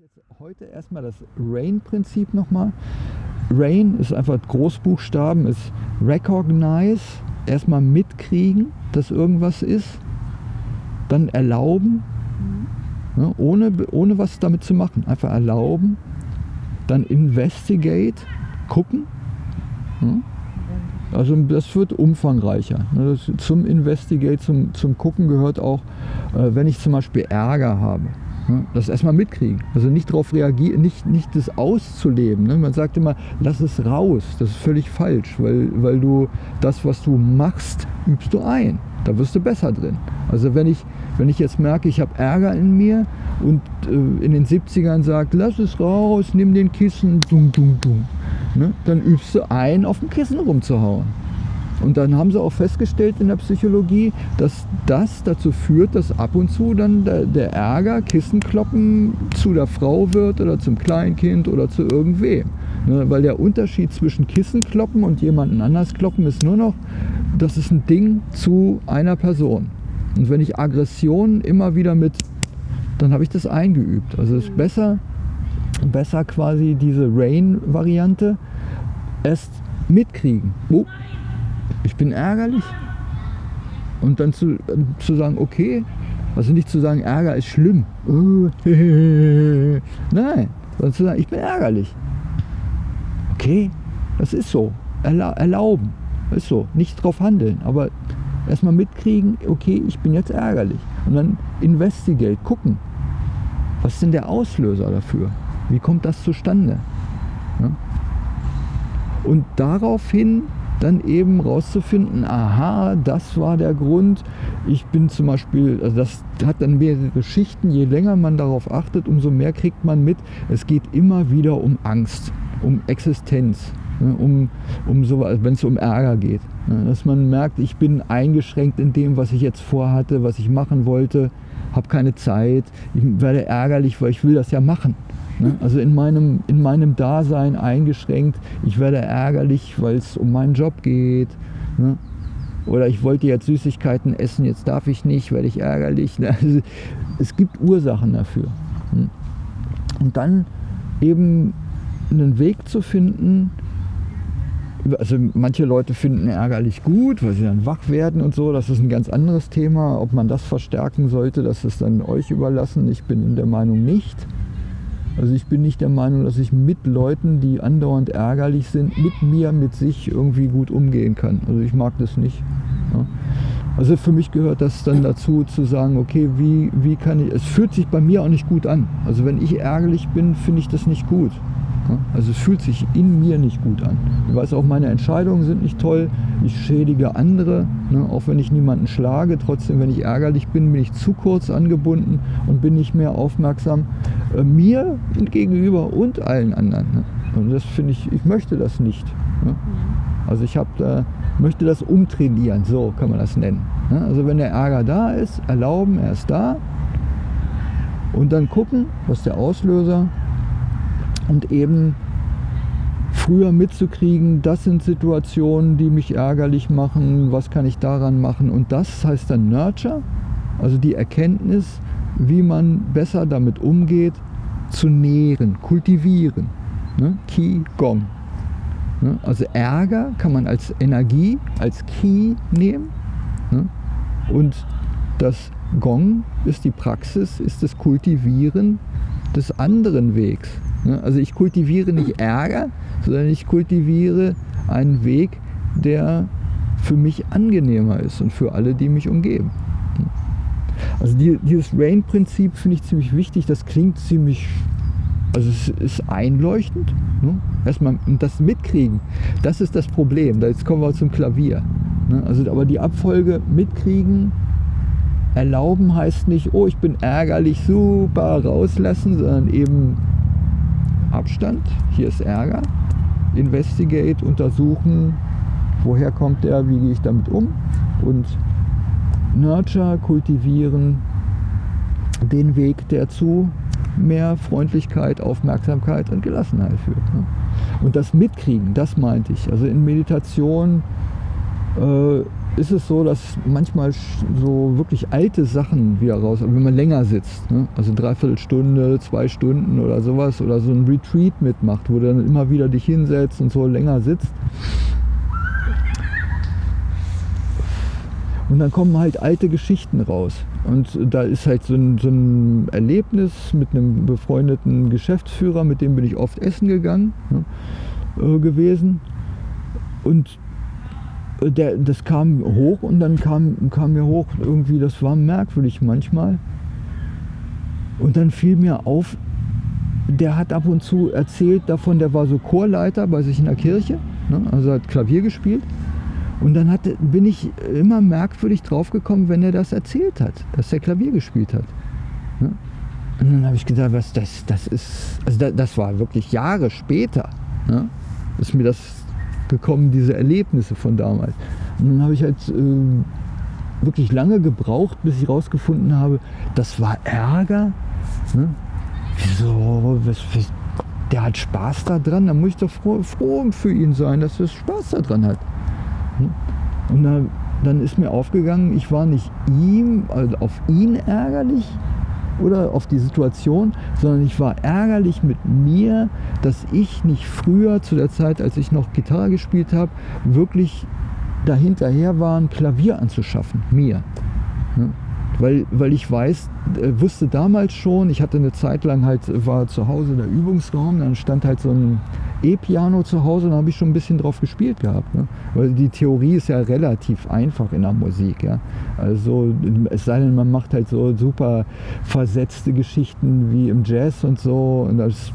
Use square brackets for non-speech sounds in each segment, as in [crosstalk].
Jetzt heute erstmal das RAIN-Prinzip nochmal. RAIN ist einfach Großbuchstaben, ist Recognize, erstmal mitkriegen, dass irgendwas ist, dann erlauben, ne, ohne, ohne was damit zu machen, einfach erlauben, dann investigate, gucken. Ne, also das wird umfangreicher. Ne, zum Investigate, zum, zum Gucken gehört auch, äh, wenn ich zum Beispiel Ärger habe. Das erstmal mitkriegen. Also nicht darauf reagieren, nicht, nicht das auszuleben. Ne? Man sagt immer, lass es raus. Das ist völlig falsch, weil, weil du das, was du machst, übst du ein. Da wirst du besser drin. Also wenn ich, wenn ich jetzt merke, ich habe Ärger in mir und äh, in den 70ern sagt, lass es raus, nimm den Kissen, dung, dung, dung, ne? dann übst du ein, auf dem Kissen rumzuhauen. Und dann haben sie auch festgestellt in der Psychologie, dass das dazu führt, dass ab und zu dann der, der Ärger, Kissenkloppen zu der Frau wird oder zum Kleinkind oder zu irgendwem. Ne, weil der Unterschied zwischen Kissenkloppen und jemanden anders kloppen ist nur noch, das ist ein Ding zu einer Person. Und wenn ich Aggression immer wieder mit, dann habe ich das eingeübt. Also es ist besser, besser quasi diese Rain-Variante erst mitkriegen. Oh, ich bin ärgerlich. Und dann zu, zu sagen, okay, also nicht zu sagen, Ärger ist schlimm. [laughs] Nein, sondern zu sagen, ich bin ärgerlich. Okay, das ist so. Erla erlauben, ist so. Nicht drauf handeln, aber erstmal mitkriegen, okay, ich bin jetzt ärgerlich. Und dann investigate, gucken. Was ist denn der Auslöser dafür? Wie kommt das zustande? Ja? Und daraufhin dann eben rauszufinden, aha, das war der Grund. Ich bin zum Beispiel, also das hat dann mehrere Schichten, je länger man darauf achtet, umso mehr kriegt man mit. Es geht immer wieder um Angst, um Existenz, ne, um, um so, also wenn es um Ärger geht. Ne, dass man merkt, ich bin eingeschränkt in dem, was ich jetzt vorhatte, was ich machen wollte, habe keine Zeit, ich werde ärgerlich, weil ich will das ja machen. Ne? Also in meinem, in meinem Dasein eingeschränkt. Ich werde ärgerlich, weil es um meinen Job geht. Ne? Oder ich wollte jetzt Süßigkeiten essen, jetzt darf ich nicht, werde ich ärgerlich. Ne? Also es gibt Ursachen dafür. Und dann eben einen Weg zu finden, also manche Leute finden ärgerlich gut, weil sie dann wach werden und so. Das ist ein ganz anderes Thema. Ob man das verstärken sollte, das ist dann euch überlassen. Ich bin der Meinung nicht. Also ich bin nicht der Meinung, dass ich mit Leuten, die andauernd ärgerlich sind, mit mir, mit sich irgendwie gut umgehen kann. Also ich mag das nicht. Ja. Also für mich gehört das dann dazu zu sagen, okay, wie, wie kann ich, es fühlt sich bei mir auch nicht gut an. Also wenn ich ärgerlich bin, finde ich das nicht gut. Also es fühlt sich in mir nicht gut an. Ich weiß auch, meine Entscheidungen sind nicht toll. Ich schädige andere, ne? auch wenn ich niemanden schlage. Trotzdem, wenn ich ärgerlich bin, bin ich zu kurz angebunden und bin nicht mehr aufmerksam äh, mir gegenüber und allen anderen. Ne? Und das finde ich, ich möchte das nicht. Ne? Also ich hab, äh, möchte das umtrainieren, so kann man das nennen. Ne? Also wenn der Ärger da ist, erlauben, er ist da. Und dann gucken, was der Auslöser und eben früher mitzukriegen, das sind Situationen, die mich ärgerlich machen, was kann ich daran machen und das heißt dann Nurture, also die Erkenntnis, wie man besser damit umgeht, zu nähren, kultivieren. Ne? Qi Gong. Ne? Also Ärger kann man als Energie, als Qi nehmen ne? und das Gong ist die Praxis, ist das Kultivieren des anderen Wegs. Ne? Also ich kultiviere nicht Ärger, sondern ich kultiviere einen Weg, der für mich angenehmer ist und für alle, die mich umgeben. Also dieses Rain-Prinzip finde ich ziemlich wichtig. Das klingt ziemlich, also es ist einleuchtend. Ne? Erstmal das mitkriegen, das ist das Problem. Jetzt kommen wir zum Klavier. Ne? Also aber die Abfolge mitkriegen, erlauben heißt nicht, oh ich bin ärgerlich, super rauslassen, sondern eben Abstand, hier ist Ärger, investigate, untersuchen, woher kommt der, wie gehe ich damit um und nurture, kultivieren den Weg, der zu mehr Freundlichkeit, Aufmerksamkeit und Gelassenheit führt. Ne? Und das Mitkriegen, das meinte ich. Also in Meditation äh, ist es so, dass manchmal so wirklich alte Sachen wieder raus, wenn man länger sitzt, ne? also dreiviertel Stunde, zwei Stunden oder sowas, oder so ein Retreat mitmacht, wo du dann immer wieder dich hinsetzt und so länger sitzt. Und dann kommen halt alte Geschichten raus. Und da ist halt so ein, so ein Erlebnis mit einem befreundeten Geschäftsführer, mit dem bin ich oft essen gegangen ne, äh, gewesen. Und der, das kam hoch und dann kam, kam mir hoch irgendwie, das war merkwürdig manchmal. Und dann fiel mir auf, der hat ab und zu erzählt davon, der war so Chorleiter bei sich in der Kirche, ne, also hat Klavier gespielt. Und dann hat, bin ich immer merkwürdig draufgekommen, wenn er das erzählt hat, dass er Klavier gespielt hat. Ne? Und dann habe ich gedacht, was das, das ist, also das, das war wirklich Jahre später, ne? ist mir das gekommen, diese Erlebnisse von damals. Und dann habe ich halt äh, wirklich lange gebraucht, bis ich rausgefunden habe, das war Ärger. Ne? Wieso? Was, was, der hat Spaß daran, da muss ich doch froh, froh für ihn sein, dass er Spaß daran hat. Ne? Und da, dann ist mir aufgegangen, ich war nicht ihm, also auf ihn ärgerlich, oder auf die Situation, sondern ich war ärgerlich mit mir, dass ich nicht früher, zu der Zeit, als ich noch Gitarre gespielt habe, wirklich dahinterher war, ein Klavier anzuschaffen, mir. Ja? Weil, weil ich weiß, äh, wusste damals schon, ich hatte eine Zeit lang halt, war zu Hause der Übungsraum, dann stand halt so ein E-Piano zu Hause, da habe ich schon ein bisschen drauf gespielt gehabt. Ne? Weil die Theorie ist ja relativ einfach in der Musik. Ja? Also es sei denn, man macht halt so super versetzte Geschichten wie im Jazz und so. Und das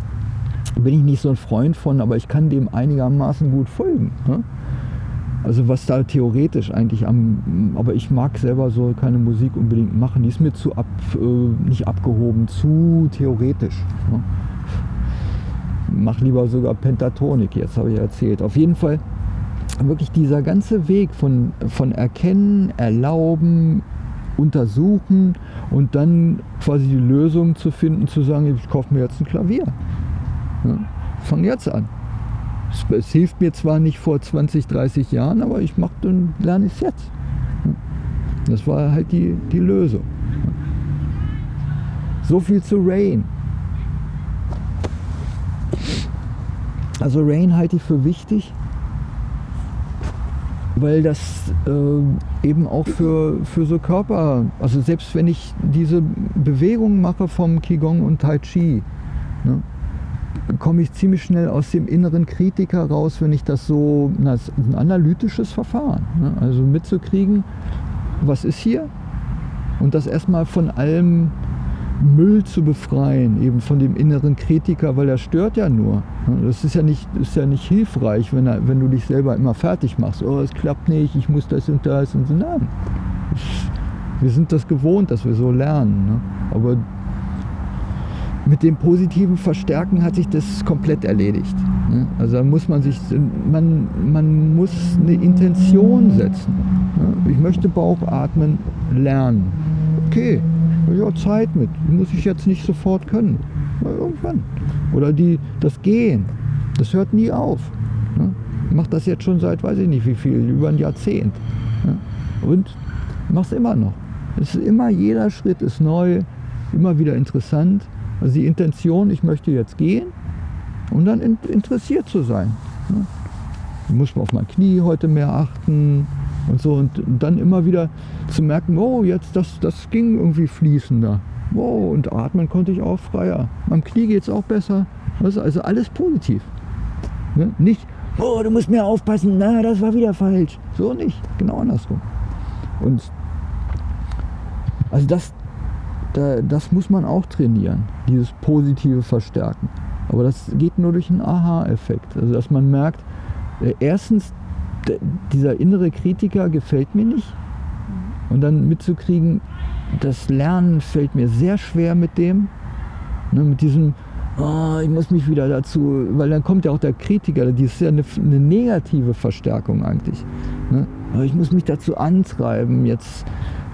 bin ich nicht so ein Freund von, aber ich kann dem einigermaßen gut folgen. Ne? Also was da theoretisch eigentlich am, aber ich mag selber so keine Musik unbedingt machen. Die ist mir zu ab, äh, nicht abgehoben, zu theoretisch. Ne? Mach lieber sogar Pentatonik, jetzt habe ich erzählt. Auf jeden Fall wirklich dieser ganze Weg von, von Erkennen, Erlauben, Untersuchen und dann quasi die Lösung zu finden, zu sagen, ich kaufe mir jetzt ein Klavier. Ja, von jetzt an. Es, es, hilft mir zwar nicht vor 20, 30 Jahren, aber ich mache dann lerne es jetzt. Das war halt die, die Lösung. So viel zu Rain. Also Rain halte ich für wichtig, weil das äh, eben auch für, für so Körper, also selbst wenn ich diese Bewegung mache vom Qigong und Tai Chi, ne, komme ich ziemlich schnell aus dem inneren Kritiker raus, wenn ich das so, na, das ein analytisches Verfahren, ne, also mitzukriegen, was ist hier und das erstmal von allem Müll zu befreien, eben von dem inneren Kritiker, weil er stört ja nur. Das ist ja nicht, ist ja nicht hilfreich, wenn, wenn du dich selber immer fertig machst. Oh, es klappt nicht, ich muss das und das und so. Nein. Wir sind das gewohnt, dass wir so lernen. Ne? Aber mit dem positiven Verstärken hat sich das komplett erledigt. Ne? Also da muss man sich, man, man muss eine Intention setzen. Ne? Ich möchte Bauchatmen lernen. Okay, ich Zeit mit. Muss ich jetzt nicht sofort können. Irgendwann. Oder die, das Gehen. Das hört nie auf. Ne? Ich mache das jetzt schon seit, weiß ich nicht wie viel, über ein Jahrzehnt. Ne? Und mache es immer noch. Es ist immer, jeder Schritt ist neu, immer wieder interessant. Also die Intention, ich möchte jetzt gehen und dann interessiert zu sein. Ne? Muss man auf mein Knie heute mehr achten und so und dann immer wieder zu merken, oh, jetzt das, das ging irgendwie fließender. Wow, und atmen konnte ich auch freier. Am Knie geht es auch besser. Also, alles positiv. Ne? Nicht, oh, du musst mehr aufpassen, na, das war wieder falsch. So nicht, genau andersrum. Und also das, da, das muss man auch trainieren, dieses positive Verstärken. Aber das geht nur durch einen Aha-Effekt. Also dass man merkt, äh, erstens, dieser innere Kritiker gefällt mir nicht. Und dann mitzukriegen, das Lernen fällt mir sehr schwer mit dem. Ne, mit diesem, oh, ich muss mich wieder dazu, weil dann kommt ja auch der Kritiker, die ist ja eine, eine negative Verstärkung eigentlich. Ne? Ich muss mich dazu antreiben, jetzt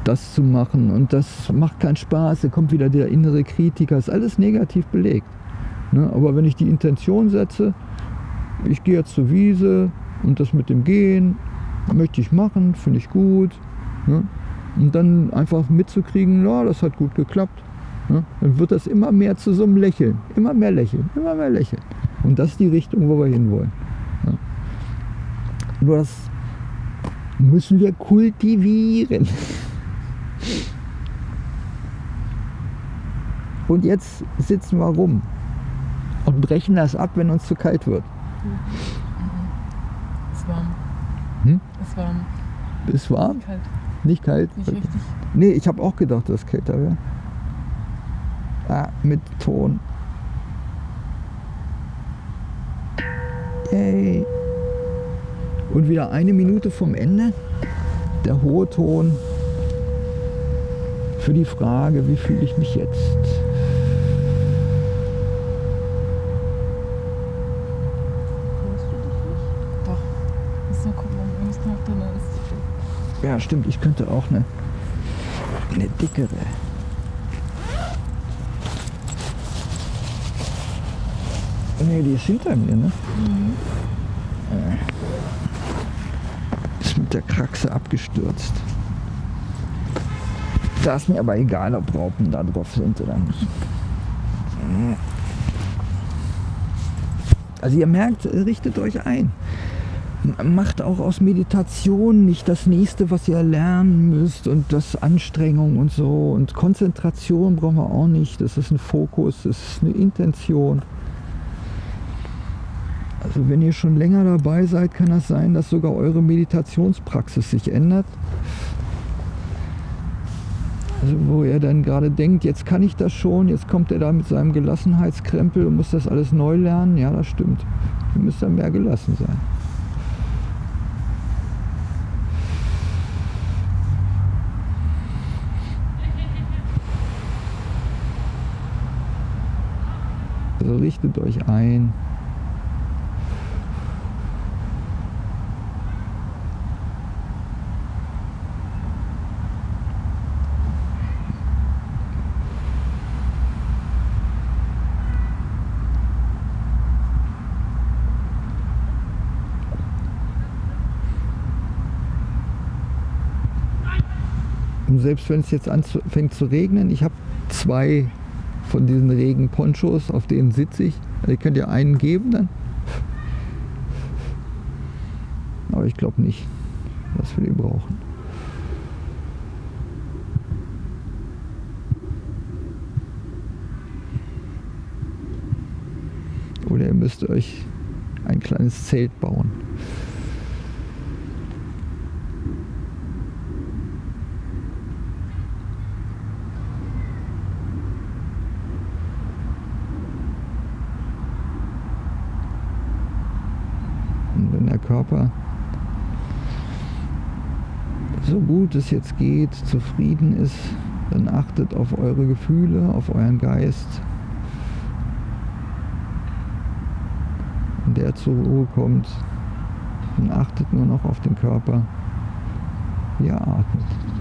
das zu machen und das macht keinen Spaß, da kommt wieder der innere Kritiker, ist alles negativ belegt. Ne? Aber wenn ich die Intention setze, ich gehe jetzt zur Wiese, und das mit dem Gehen, möchte ich machen, finde ich gut. Ne? Und dann einfach mitzukriegen, ja, das hat gut geklappt. Ne? Dann wird das immer mehr zu so einem Lächeln. Immer mehr Lächeln, immer mehr Lächeln. Und das ist die Richtung, wo wir hinwollen. Ja? Nur das müssen wir kultivieren. Und jetzt sitzen wir rum und brechen das ab, wenn uns zu kalt wird. Ist warm. Hm? Ist warm. Ist warm? Kalt. Nicht kalt? Nicht richtig. Nee, ich habe auch gedacht, dass es kälter wäre. Ah, mit Ton. Yay. Und wieder eine Minute vom Ende. Der hohe Ton für die Frage, wie fühle ich mich jetzt? Ja, stimmt, ich könnte auch eine, eine dickere. Nee, die ist hinter mir, ne? Äh. Ist mit der Kraxe abgestürzt. Da ist mir aber egal, ob Raupen da drauf sind oder nicht. Also ihr merkt, richtet euch ein macht auch aus Meditation nicht das nächste, was ihr lernen müsst und das Anstrengung und so. Und Konzentration brauchen wir auch nicht. Das ist ein Fokus, das ist eine Intention. Also wenn ihr schon länger dabei seid, kann das sein, dass sogar eure Meditationspraxis sich ändert. Also wo ihr dann gerade denkt, jetzt kann ich das schon, jetzt kommt er da mit seinem Gelassenheitskrempel und muss das alles neu lernen. Ja, das stimmt. Ihr müsst dann mehr gelassen sein. Also richtet euch ein. Selbst wenn es jetzt anfängt zu regnen, ich habe zwei von diesen Regenponchos, auf denen sitze ich. Also ihr könnt ja einen geben dann. Aber ich glaube nicht, dass wir den brauchen. Oder ihr müsst euch ein kleines Zelt bauen. Und wenn der Körper so gut es jetzt geht, zufrieden ist, dann achtet auf eure Gefühle, auf euren Geist. Wenn der zur Ruhe kommt, dann achtet nur noch auf den Körper, wie er atmet.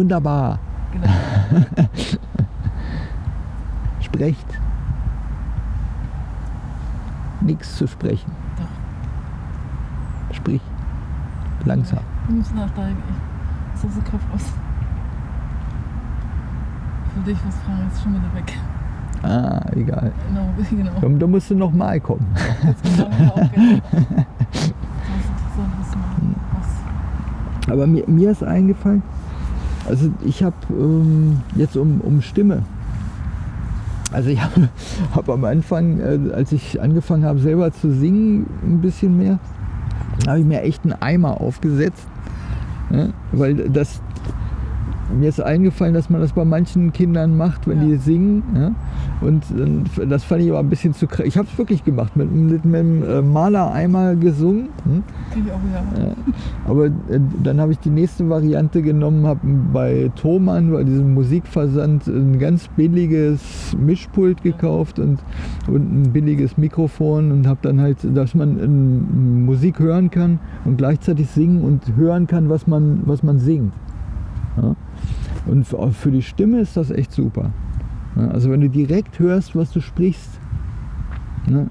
Wunderbar. Genau. [laughs] Sprecht. Nichts zu sprechen. Doch. Sprich. Langsam. Wir müssen nachsteigen. Ich so Kopf aus. Für dich was fragen, ist schon wieder weg. Ah, egal. Genau, [laughs] genau. Da, da musst du noch mal kommen. [laughs] Aber mir, mir ist eingefallen, also ich habe ähm, jetzt um, um Stimme. Also ich [laughs] habe hab am Anfang, äh, als ich angefangen habe selber zu singen, ein bisschen mehr, habe ich mir echt einen Eimer aufgesetzt. Ja, weil das, mir ist eingefallen, dass man das bei manchen Kindern macht, wenn Ja. die singen. Ja? Und äh, das fand ich aber ein bisschen zu krass. Ich habe es wirklich gemacht, mit, mit, mit einem äh, Malereimer gesungen. Hm? Ich auch. Ja, aber äh, dann habe ich die nächste Variante genommen, habe bei Thomann, bei diesem Musikversand, ein ganz billiges Mischpult gekauft und, und ein billiges Mikrofon und habe dann halt, dass man ähm, Musik hören kann und gleichzeitig singen und hören kann, was man, was man singt. Ja? Und für, die Stimme ist das echt super. Also wenn du direkt hörst, was du sprichst, ne?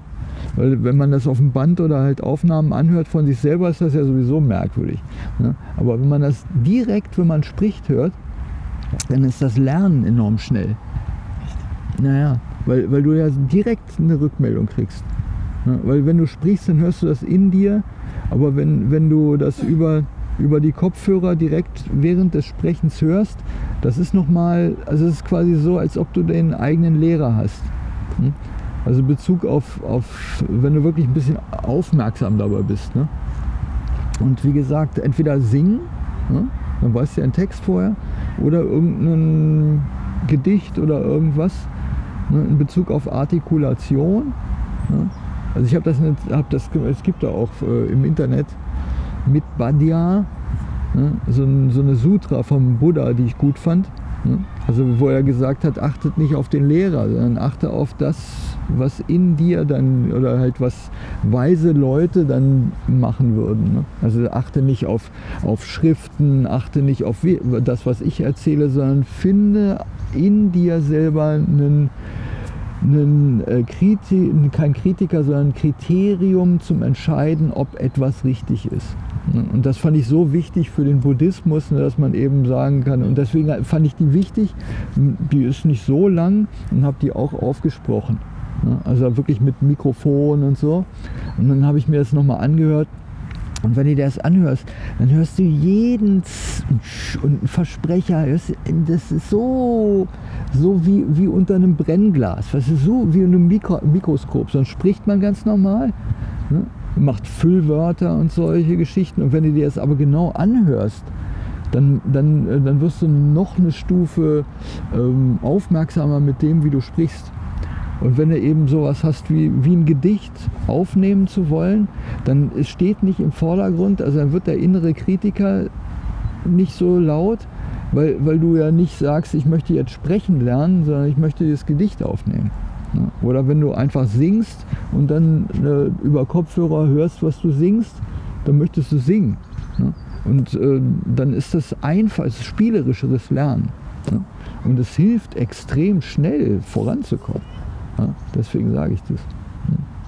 Weil wenn man das auf dem Band oder halt Aufnahmen anhört von sich selber, ist das ja sowieso merkwürdig. Ne? Aber wenn man das direkt, wenn man spricht, hört, dann ist das Lernen enorm schnell. Naja, weil, weil du ja direkt eine Rückmeldung kriegst. Ne? Weil wenn du sprichst, dann hörst du das in dir, aber wenn, wenn du das über, über die Kopfhörer direkt während des Sprechens hörst, das ist nochmal, also es ist quasi so, als ob du den eigenen Lehrer hast. Hm? Also Bezug auf, auf, wenn du wirklich ein bisschen aufmerksam dabei bist. Ne? Und wie gesagt, entweder singen, ne? dann weißt du ja einen Text vorher, oder irgendein Gedicht oder irgendwas ne? in Bezug auf Artikulation. Ne? Also ich habe das, nicht, hab das, es gibt da auch äh, im Internet mit Badya, ne? so, so eine Sutra vom Buddha, die ich gut fand. Ne? Also wo er gesagt hat, achtet nicht auf den Lehrer, sondern achte auf das, was in dir dann oder halt was weise Leute dann machen würden. Ne? Also achte nicht auf, auf Schriften, achte nicht auf das, was ich erzähle, sondern finde in dir selber einen, einen äh, kein Kritiker, sondern ein Kriterium zum Entscheiden, ob etwas richtig ist. Ne? Und das fand ich so wichtig für den Buddhismus, ne, dass man eben sagen kann, und deswegen fand ich die wichtig, die ist nicht so lang und habe die auch aufgesprochen. Ne? Also wirklich mit Mikrofon und so. Und dann habe ich mir das nochmal angehört. Und wenn du dir das anhörst, dann hörst du jeden Z- und Versprecher. Das ist so, so wie, wie unter einem Brennglas. Das ist so wie in einem Mikro, Mikroskop. Sonst spricht man ganz normal. Ne? Macht Füllwörter und solche Geschichten. Und wenn du dir das aber genau anhörst, dann, dann, äh, dann wirst du noch eine Stufe ähm, aufmerksamer mit dem, wie du sprichst. Und wenn du eben sowas hast wie, wie ein Gedicht aufnehmen zu wollen, dann es steht nicht im Vordergrund, also dann wird der innere Kritiker nicht so laut, weil, weil du ja nicht sagst, ich möchte jetzt sprechen lernen, sondern ich möchte das Gedicht aufnehmen. Ne? Oder wenn du einfach singst und dann äh, über Kopfhörer hörst, was du singst, dann möchtest du singen. Und äh, dann ist das einfach, spielerischeres Lernen. Ne? Und es hilft extrem schnell voranzukommen. Deswegen sage ich das. Hm.